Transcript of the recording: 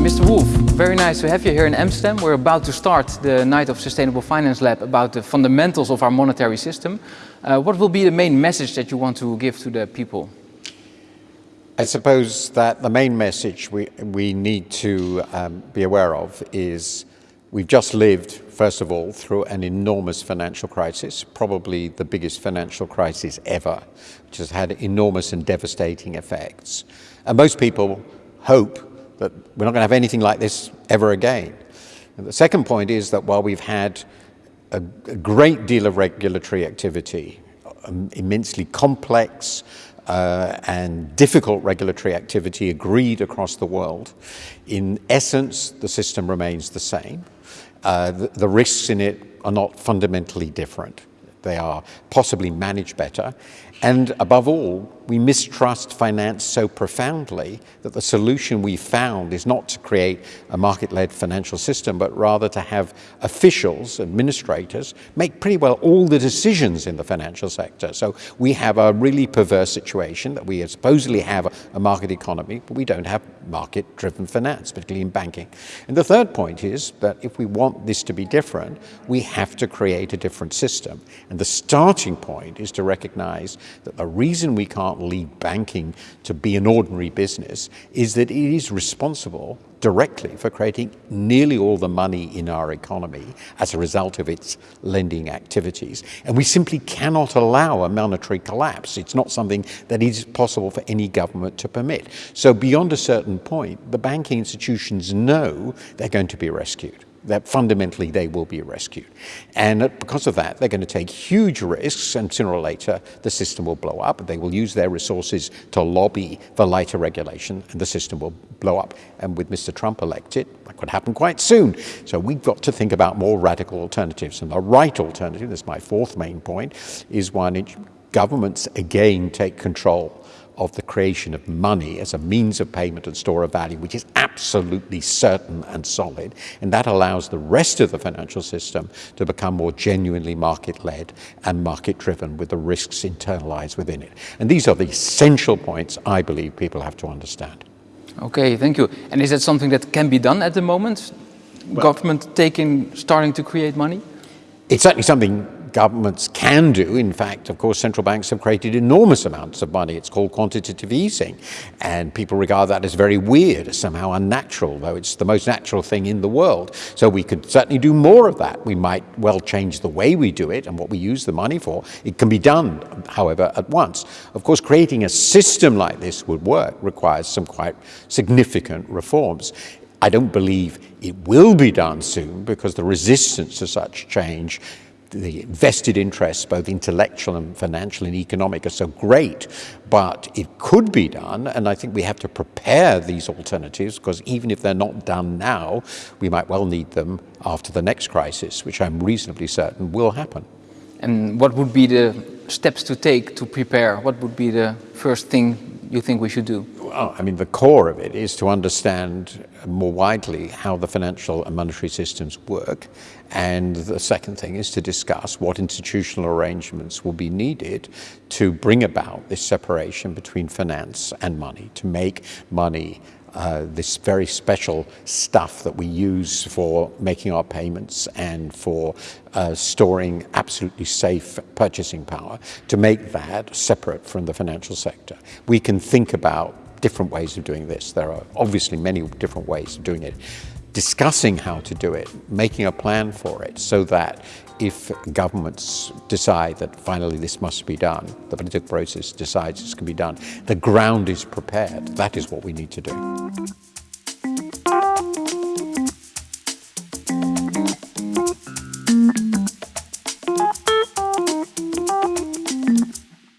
Mr. Wolf, very nice to have you here in Amsterdam. We're about to start the Night of Sustainable Finance Lab about the fundamentals of our monetary system. Uh, what will be the main message that you want to give to the people? I suppose that the main message we, we need to um, be aware of is we've just lived, first of all, through an enormous financial crisis, probably the biggest financial crisis ever, which has had enormous and devastating effects. And most people hope that we're not going to have anything like this ever again. And the second point is that while we've had a, a great deal of regulatory activity, um, immensely complex uh, and difficult regulatory activity agreed across the world, in essence, the system remains the same. Uh, the, the risks in it are not fundamentally different. They are possibly managed better. And above all, we mistrust finance so profoundly that the solution we found is not to create a market-led financial system, but rather to have officials, administrators, make pretty well all the decisions in the financial sector. So we have a really perverse situation that we supposedly have a market economy, but we don't have market-driven finance, particularly in banking. And the third point is that if we want this to be different, we have to create a different system. And the starting point is to recognize that the reason we can't leave banking to be an ordinary business is that it is responsible directly for creating nearly all the money in our economy as a result of its lending activities. And we simply cannot allow a monetary collapse. It's not something that is possible for any government to permit. So beyond a certain point, the banking institutions know they're going to be rescued that fundamentally they will be rescued. And because of that, they're going to take huge risks and sooner or later the system will blow up. They will use their resources to lobby for lighter regulation and the system will blow up. And with Mr. Trump elected, that could happen quite soon. So we've got to think about more radical alternatives. And the right alternative, this is my fourth main point, is one in which governments again take control of the creation of money as a means of payment and store of value, which is absolutely certain and solid. And that allows the rest of the financial system to become more genuinely market-led and market-driven with the risks internalized within it. And these are the essential points I believe people have to understand. Okay, thank you. And is that something that can be done at the moment? Well, Government taking, starting to create money? It's certainly something governments can do. In fact, of course, central banks have created enormous amounts of money. It's called quantitative easing. And people regard that as very weird, as somehow unnatural, though it's the most natural thing in the world. So we could certainly do more of that. We might well change the way we do it and what we use the money for. It can be done, however, at once. Of course, creating a system like this would work requires some quite significant reforms. I don't believe it will be done soon because the resistance to such change the vested interests, both intellectual and financial and economic, are so great, but it could be done, and I think we have to prepare these alternatives, because even if they're not done now, we might well need them after the next crisis, which I'm reasonably certain will happen. And what would be the steps to take to prepare? What would be the first thing you think we should do? I mean, the core of it is to understand more widely how the financial and monetary systems work. And the second thing is to discuss what institutional arrangements will be needed to bring about this separation between finance and money, to make money uh, this very special stuff that we use for making our payments and for uh, storing absolutely safe purchasing power, to make that separate from the financial sector. We can think about different ways of doing this. There are obviously many different ways of doing it. Discussing how to do it, making a plan for it so that if governments decide that finally this must be done, the political process decides this can be done, the ground is prepared. That is what we need to do.